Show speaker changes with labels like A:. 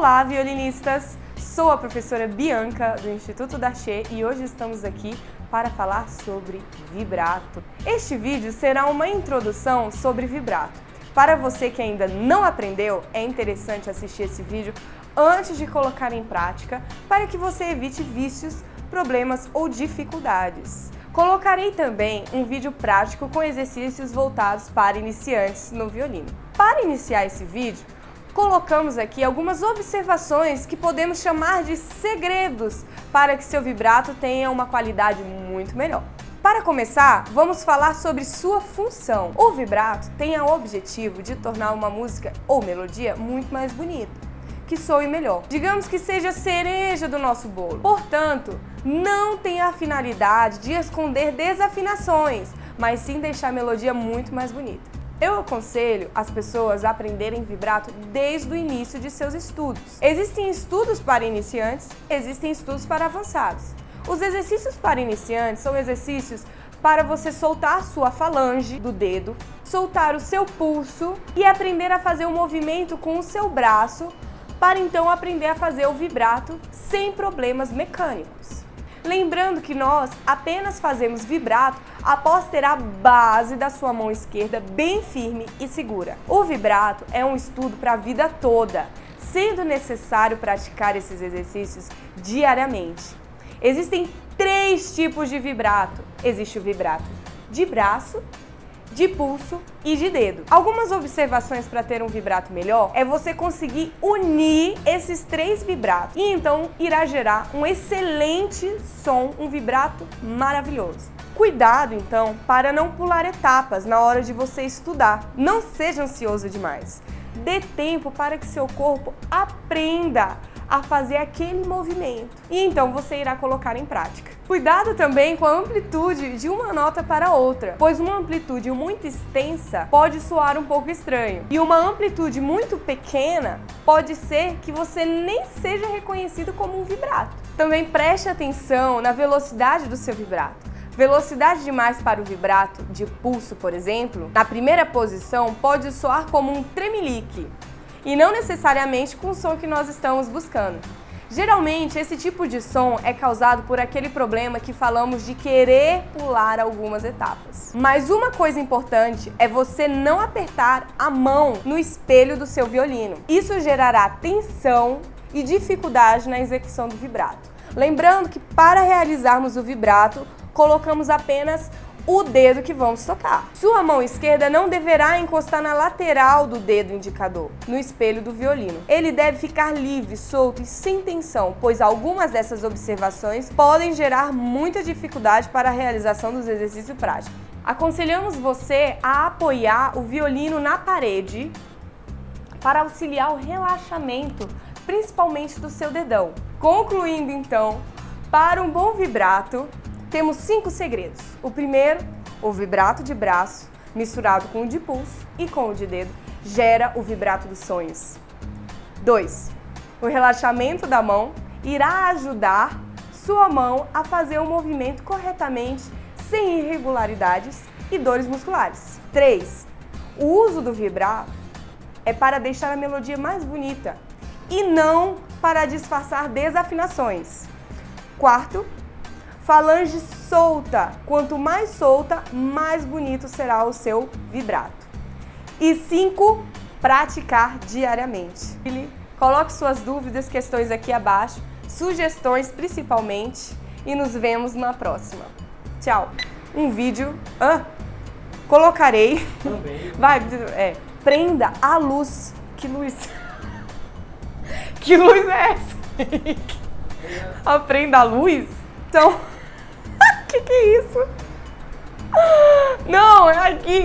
A: Olá, violinistas! Sou a professora Bianca do Instituto Daché e hoje estamos aqui para falar sobre vibrato. Este vídeo será uma introdução sobre vibrato. Para você que ainda não aprendeu, é interessante assistir esse vídeo antes de colocar em prática para que você evite vícios, problemas ou dificuldades. Colocarei também um vídeo prático com exercícios voltados para iniciantes no violino. Para iniciar esse vídeo, colocamos aqui algumas observações que podemos chamar de segredos para que seu vibrato tenha uma qualidade muito melhor. Para começar, vamos falar sobre sua função. O vibrato tem o objetivo de tornar uma música ou melodia muito mais bonita que soe melhor. Digamos que seja a cereja do nosso bolo. Portanto, não tem a finalidade de esconder desafinações, mas sim deixar a melodia muito mais bonita. Eu aconselho as pessoas a aprenderem vibrato desde o início de seus estudos. Existem estudos para iniciantes, existem estudos para avançados. Os exercícios para iniciantes são exercícios para você soltar sua falange do dedo, soltar o seu pulso e aprender a fazer o movimento com o seu braço para então aprender a fazer o vibrato sem problemas mecânicos. Lembrando que nós apenas fazemos vibrato após ter a base da sua mão esquerda bem firme e segura. O vibrato é um estudo para a vida toda, sendo necessário praticar esses exercícios diariamente. Existem três tipos de vibrato. Existe o vibrato de braço, de pulso e de dedo. Algumas observações para ter um vibrato melhor é você conseguir unir esses três vibratos e então irá gerar um excelente som, um vibrato maravilhoso. Cuidado, então, para não pular etapas na hora de você estudar. Não seja ansioso demais. Dê tempo para que seu corpo aprenda a fazer aquele movimento. E então você irá colocar em prática. Cuidado também com a amplitude de uma nota para outra, pois uma amplitude muito extensa pode soar um pouco estranho. E uma amplitude muito pequena pode ser que você nem seja reconhecido como um vibrato. Também preste atenção na velocidade do seu vibrato. Velocidade demais para o vibrato de pulso, por exemplo, na primeira posição pode soar como um tremelique, e não necessariamente com o som que nós estamos buscando. Geralmente, esse tipo de som é causado por aquele problema que falamos de querer pular algumas etapas. Mas uma coisa importante é você não apertar a mão no espelho do seu violino. Isso gerará tensão e dificuldade na execução do vibrato. Lembrando que para realizarmos o vibrato, colocamos apenas o dedo que vamos tocar. Sua mão esquerda não deverá encostar na lateral do dedo indicador, no espelho do violino. Ele deve ficar livre, solto e sem tensão, pois algumas dessas observações podem gerar muita dificuldade para a realização dos exercícios práticos. Aconselhamos você a apoiar o violino na parede para auxiliar o relaxamento, principalmente do seu dedão. Concluindo então, para um bom vibrato, temos cinco segredos. O primeiro, o vibrato de braço, misturado com o de pulso e com o de dedo, gera o vibrato dos sonhos. 2. O relaxamento da mão irá ajudar sua mão a fazer o movimento corretamente, sem irregularidades e dores musculares. 3. O uso do vibrato é para deixar a melodia mais bonita e não para disfarçar desafinações. Quarto, Falange solta. Quanto mais solta, mais bonito será o seu vibrato. E 5. Praticar diariamente. Coloque suas dúvidas, questões aqui abaixo, sugestões principalmente, e nos vemos na próxima. Tchau! Um vídeo... Ah, colocarei... Também. Vai, é, prenda a luz. Que luz? que luz é essa? Aprenda a luz? Então que que é isso? Não, é aqui.